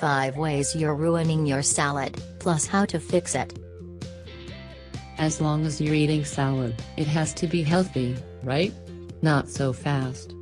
5 ways you're ruining your salad, plus how to fix it. As long as you're eating salad, it has to be healthy, right? Not so fast.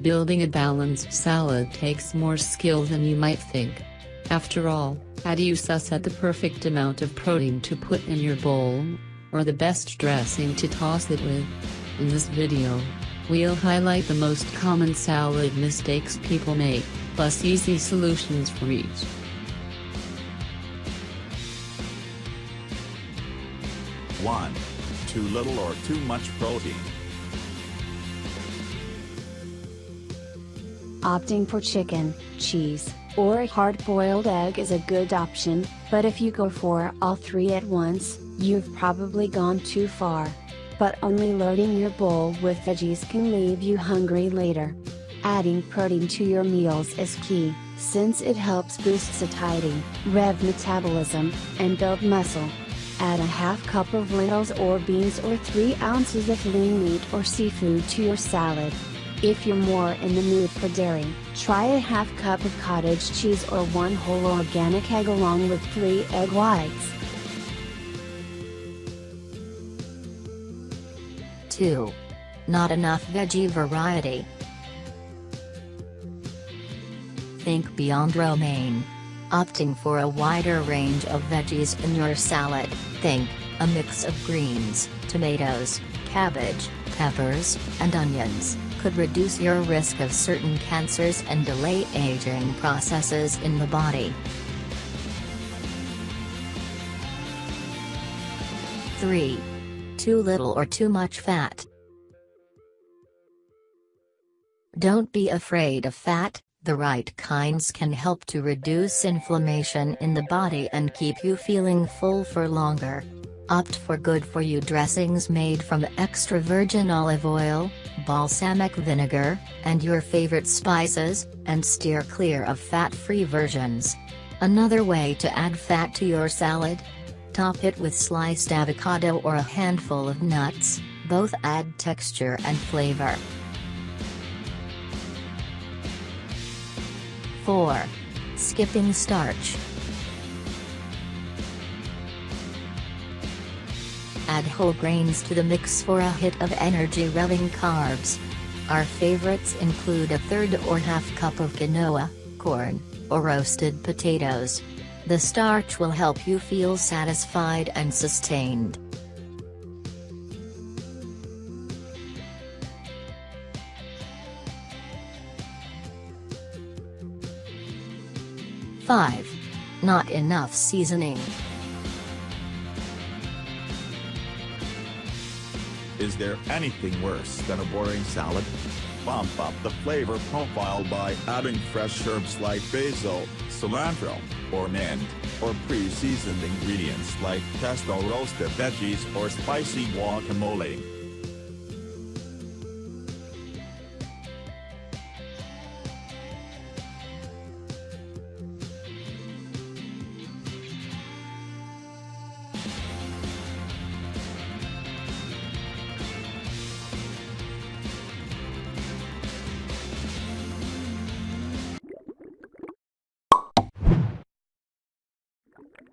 Building a balanced salad takes more skill than you might think. After all, how do you suss out the perfect amount of protein to put in your bowl? Or the best dressing to toss it with? In this video, we'll highlight the most common salad mistakes people make, plus easy solutions for each. One. Too little or too much protein. Opting for chicken, cheese, or a hard-boiled egg is a good option, but if you go for all three at once, you've probably gone too far. But only loading your bowl with veggies can leave you hungry later. Adding protein to your meals is key, since it helps boost satiety, rev metabolism, and build muscle. Add a half cup of lentils or beans or 3 ounces of lean meat or seafood to your salad. If you're more in the mood for dairy, try a half cup of cottage cheese or one whole organic egg along with 3 egg whites. 2. Not enough veggie variety. Think beyond romaine. Opting for a wider range of veggies in your salad, think, a mix of greens, tomatoes, cabbage, peppers, and onions, could reduce your risk of certain cancers and delay aging processes in the body. 3. Too little or too much fat. Don't be afraid of fat, the right kinds can help to reduce inflammation in the body and keep you feeling full for longer. Opt for good-for-you dressings made from extra virgin olive oil, balsamic vinegar, and your favorite spices, and steer clear of fat-free versions. Another way to add fat to your salad? Top it with sliced avocado or a handful of nuts, both add texture and flavor. 4. Skipping starch. Add whole grains to the mix for a hit of energy-revving carbs. Our favorites include a third or half cup of quinoa, corn, or roasted potatoes. The starch will help you feel satisfied and sustained. 5. Not enough seasoning. Is there anything worse than a boring salad? Bump up the flavor profile by adding fresh herbs like basil, cilantro, or mint, or pre-seasoned ingredients like pesto roasted veggies or spicy guacamole.